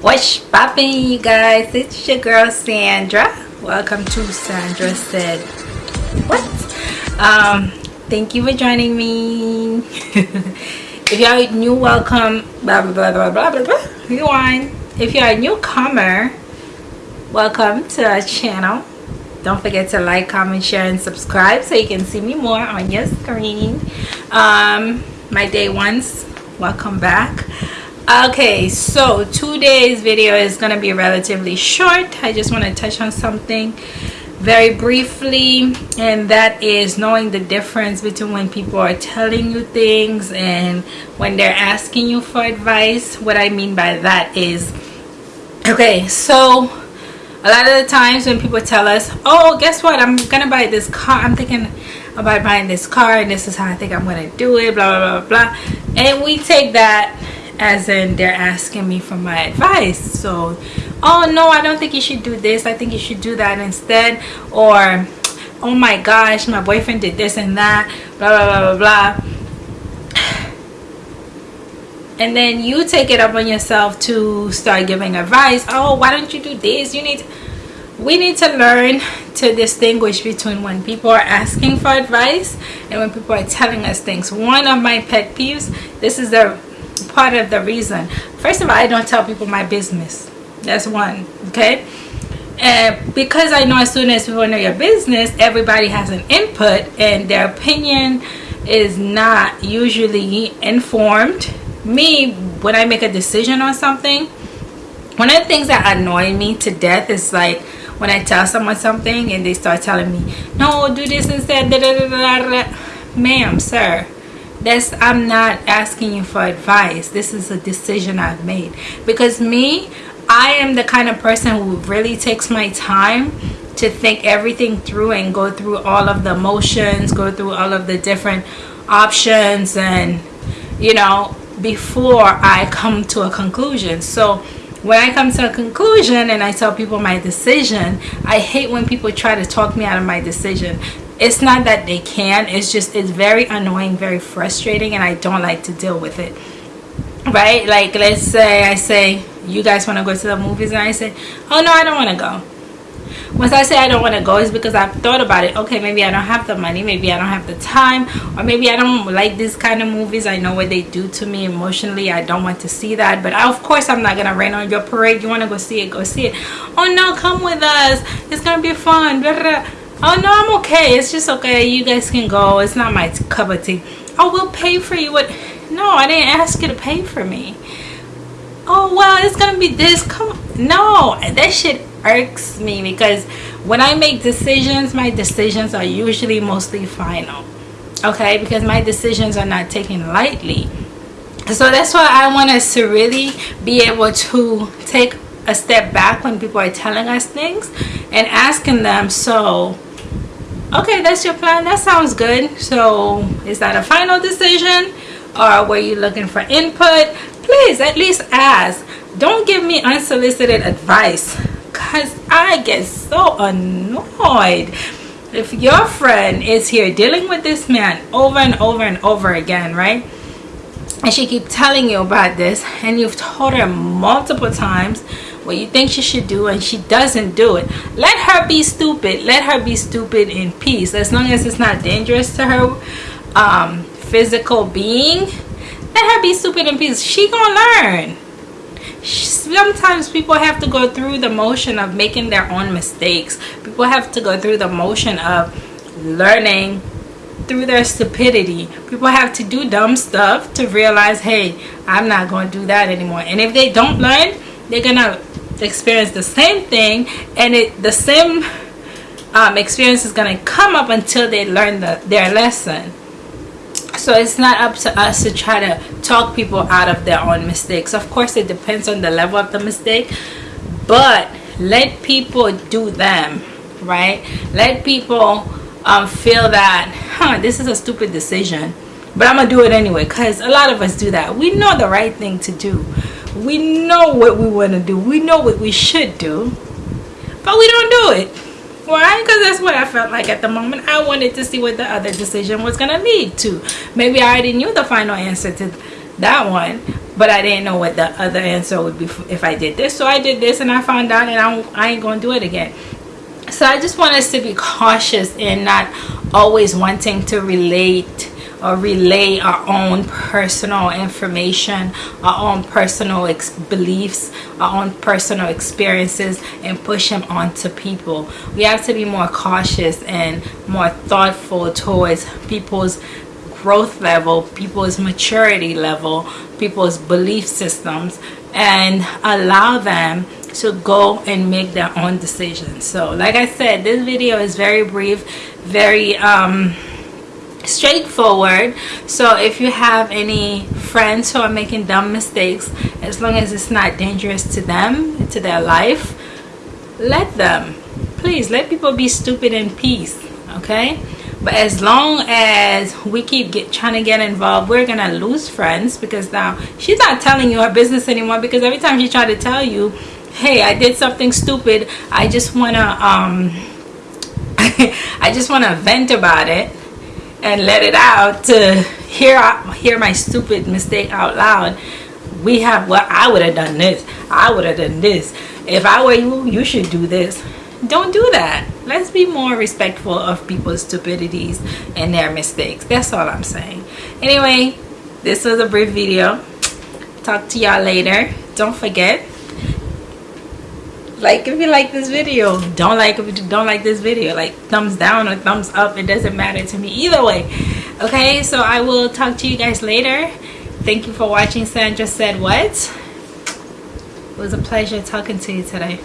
What's poppin' you guys? It's your girl Sandra. Welcome to Sandra Said What? Um, thank you for joining me. if are new, welcome. Blah blah blah blah blah blah blah. Rewind. If you are a newcomer, welcome to our channel. Don't forget to like, comment, share, and subscribe so you can see me more on your screen. Um, my day ones, welcome back okay so today's video is going to be relatively short. I just want to touch on something very briefly and that is knowing the difference between when people are telling you things and when they're asking you for advice. What i mean by that is okay so a lot of the times when people tell us oh guess what? I'm gonna buy this car. I'm thinking about buying this car and this is how i think i'm gonna do it blah blah blah blah. And we take that as in they're asking me for my advice. So oh no i don't think you should do this. I think you should do that instead. Or oh my gosh my boyfriend did this and that blah blah blah blah blah. And then you take it up on yourself to start giving advice. Oh why don't you do this? You need we need to learn to distinguish between when people are asking for advice and when people are telling us things. One of my pet peeves this is the part of the reason. First of all i don't tell people my business. That's one okay? And because i know as soon as people know your business everybody has an input and their opinion is not usually informed. Me when i make a decision on something one of the things that annoy me to death is like when i tell someone something and they start telling me no do this instead ma'am sir that's i'm not asking you for advice. This is a decision i've made. Because me i am the kind of person who really takes my time to think everything through and go through all of the emotions go through all of the different options and you know before i come to a conclusion. So when I come to a conclusion and I tell people my decision, I hate when people try to talk me out of my decision it's not that they can it's just it's very annoying very frustrating and i don't like to deal with it. Right? Like let's say i say you guys want to go to the movies? And i say oh no i don't want to go. Once i say i don't want to go it's because i've thought about it. Okay maybe i don't have the money maybe i don't have the time or maybe i don't like this kind of movies. I know what they do to me emotionally. I don't want to see that. But of course i'm not gonna rain on your parade. You want to go see it go see it. Oh no come with us. It's gonna be fun oh no i'm okay. It's just okay. You guys can go. It's not my cup of tea. Oh we'll pay for you. What? No i didn't ask you to pay for me. Oh well it's gonna be this. Come no that shit irks me because when i make decisions my decisions are usually mostly final okay? Because my decisions are not taken lightly. So that's why i want us to really be able to take a step back when people are telling us things and asking them so okay that's your plan. That sounds good. So is that a final decision? Or were you looking for input? Please at least ask. Don't give me unsolicited advice because i get so annoyed. If your friend is here dealing with this man over and over and over again right? And she keep telling you about this and you've told her multiple times what you think she should do and she doesn't do it. Let her be stupid. Let her be stupid in peace. As long as it's not dangerous to her um, physical being let her be stupid in peace. She gonna learn. Sometimes people have to go through the motion of making their own mistakes. People have to go through the motion of learning through their stupidity. People have to do dumb stuff to realize hey i'm not going to do that anymore. And if they don't learn they're gonna experience the same thing and it the same um, experience is going to come up until they learn the, their lesson. So it's not up to us to try to talk people out of their own mistakes. Of course it depends on the level of the mistake but let people do them right? Let people um, feel that huh this is a stupid decision but I'm gonna do it anyway because a lot of us do that. We know the right thing to do we know what we want to do. We know what we should do but we don't do it. Why? Because that's what i felt like at the moment. I wanted to see what the other decision was going to lead to. Maybe i already knew the final answer to that one but I didn't know what the other answer would be if I did this. So I did this and I found out and I, I ain't gonna do it again. So I just want us to be cautious in not always wanting to relate or relay our own personal information, our own personal beliefs, our own personal experiences and push them onto people. We have to be more cautious and more thoughtful towards people's growth level, people's maturity level, people's belief systems and allow them to go and make their own decisions. So like I said, this video is very brief, very um, straightforward. So if you have any friends who are making dumb mistakes as long as it's not dangerous to them to their life let them. Please let people be stupid in peace okay? But as long as we keep get, trying to get involved we're gonna lose friends because now she's not telling you her business anymore because every time she try to tell you hey I did something stupid. I just wanna um I just want to vent about it and let it out to hear hear my stupid mistake out loud. We have well i would have done this. I would have done this. If i were you you should do this. Don't do that. Let's be more respectful of people's stupidities and their mistakes. That's all i'm saying. Anyway this was a brief video. Talk to y'all later. Don't forget like if you like this video don't like if you don't like this video like thumbs down or thumbs up. It doesn't matter to me either way. Okay so i will talk to you guys later. Thank you for watching. Sandra said what? It was a pleasure talking to you today